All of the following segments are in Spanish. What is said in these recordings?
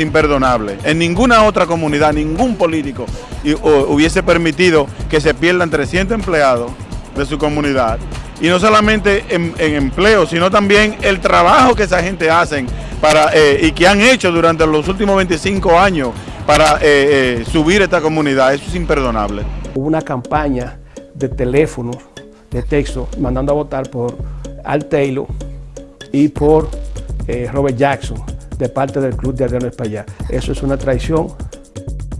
imperdonable. En ninguna otra comunidad, ningún político hubiese permitido que se pierdan 300 empleados de su comunidad. Y no solamente en, empleo, sino también el trabajo que esa gente hacen para, eh, y que han hecho durante los últimos 25 años para eh, eh, subir esta comunidad. Eso es imperdonable. Hubo una campaña de teléfono, de texto, mandando a votar por Al Taylor y por Robert Jackson de parte del Club de Adriano España. Eso es una traición,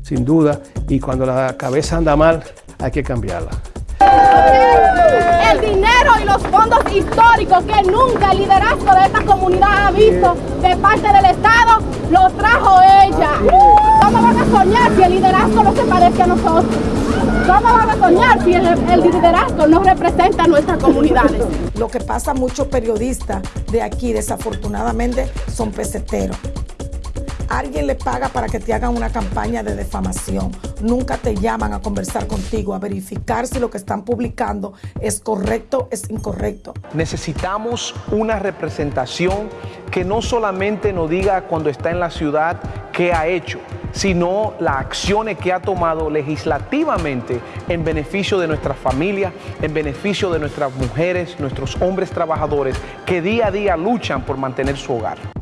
sin duda, y cuando la cabeza anda mal, hay que cambiarla. El dinero y los fondos históricos que nunca el liderazgo de esta comunidad ha visto de parte del Estado, los trajo ella. ¿Cómo van a soñar si el liderazgo no se parece a nosotros? ¿Cómo van a soñar si el, liderazgo no representa a nuestras comunidades? Lo que pasa muchos periodistas de aquí, desafortunadamente, son peseteros. Alguien le paga para que te hagan una campaña de defamación. Nunca te llaman a conversar contigo, a verificar si lo que están publicando es correcto, es incorrecto. Necesitamos una representación que no solamente nos diga cuando está en la ciudad qué ha hecho, sino las acciones que ha tomado legislativamente en beneficio de nuestras familias, en beneficio de nuestras mujeres, nuestros hombres trabajadores que día a día luchan por mantener su hogar.